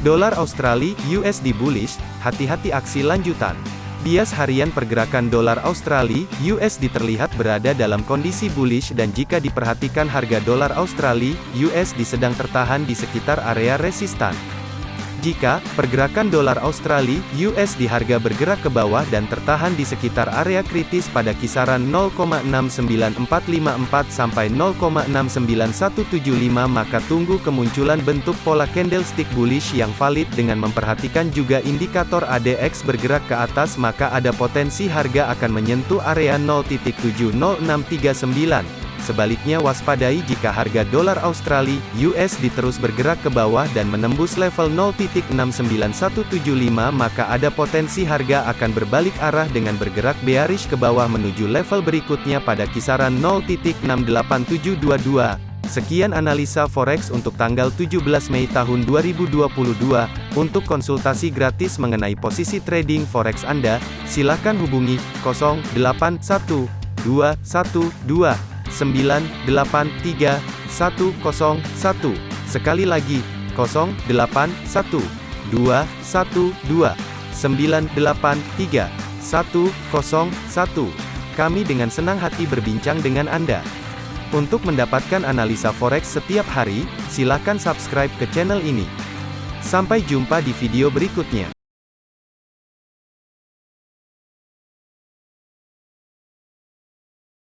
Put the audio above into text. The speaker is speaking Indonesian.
Dolar Australia USD bullish, hati-hati aksi lanjutan. Bias harian pergerakan dolar Australia USD terlihat berada dalam kondisi bullish dan jika diperhatikan harga dolar Australia USD sedang tertahan di sekitar area resistan. Jika pergerakan dolar Australia (US) di harga bergerak ke bawah dan tertahan di sekitar area kritis pada kisaran 0,69454 sampai 0,69175 maka tunggu kemunculan bentuk pola candlestick bullish yang valid dengan memperhatikan juga indikator ADX bergerak ke atas maka ada potensi harga akan menyentuh area 0.70639 Sebaliknya waspadai jika harga dolar Australia (USD) terus bergerak ke bawah dan menembus level 0.69175 maka ada potensi harga akan berbalik arah dengan bergerak bearish ke bawah menuju level berikutnya pada kisaran 0.68722. Sekian analisa forex untuk tanggal 17 Mei tahun 2022. Untuk konsultasi gratis mengenai posisi trading forex Anda, silakan hubungi 081212 083101. Sekali lagi, 081212983101. Kami dengan senang hati berbincang dengan Anda. Untuk mendapatkan analisa forex setiap hari, silakan subscribe ke channel ini. Sampai jumpa di video berikutnya.